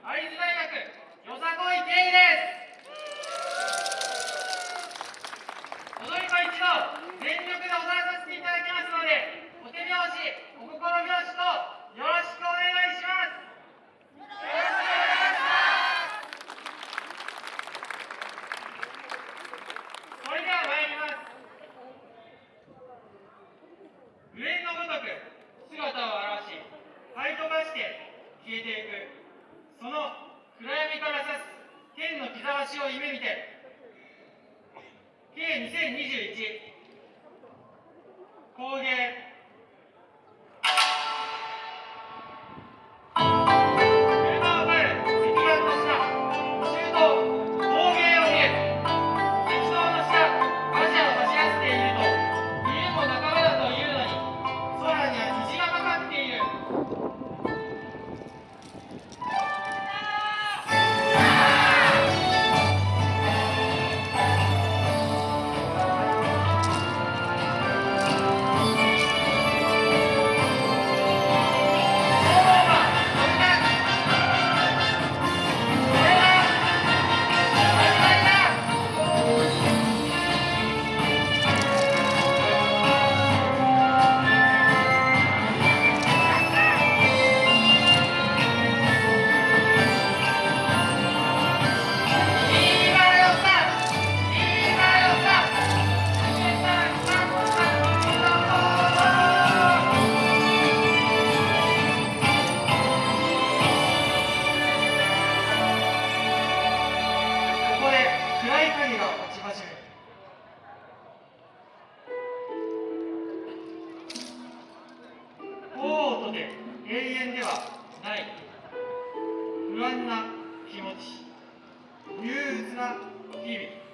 会津大学よさこい圭です踊り子一同全力で踊らさせていただきますのでお手拍子お心拍子とよろしくお願いしますそれでは参ります無縁のごとく姿を現し灰飛ばして消えていく。その暗闇から指す天の日ざしを夢見て。計2021持ちま。永遠ではない不安な気持ち憂鬱な日々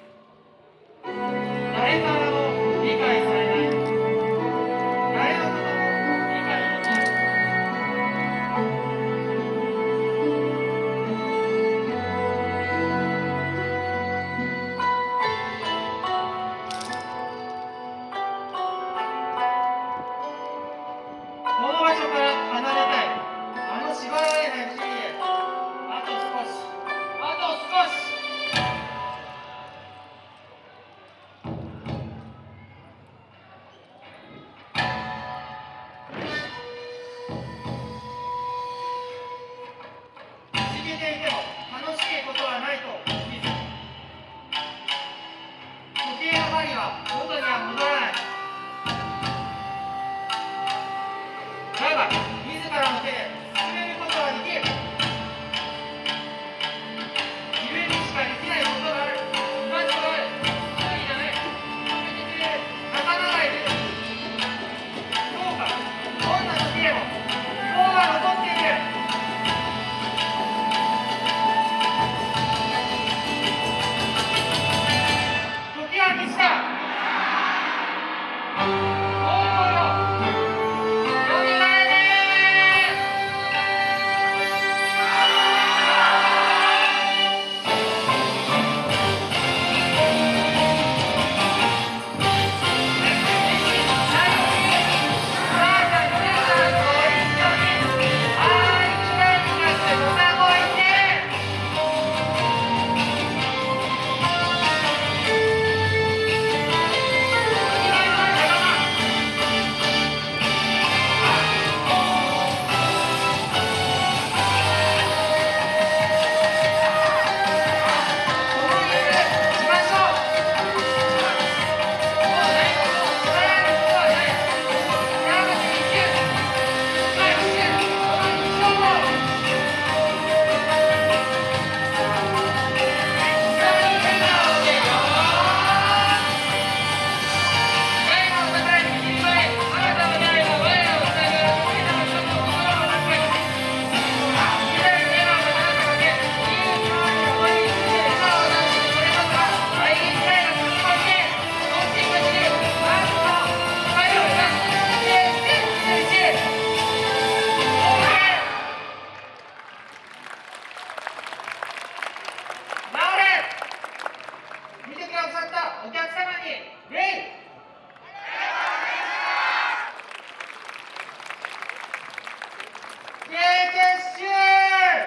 よ。元に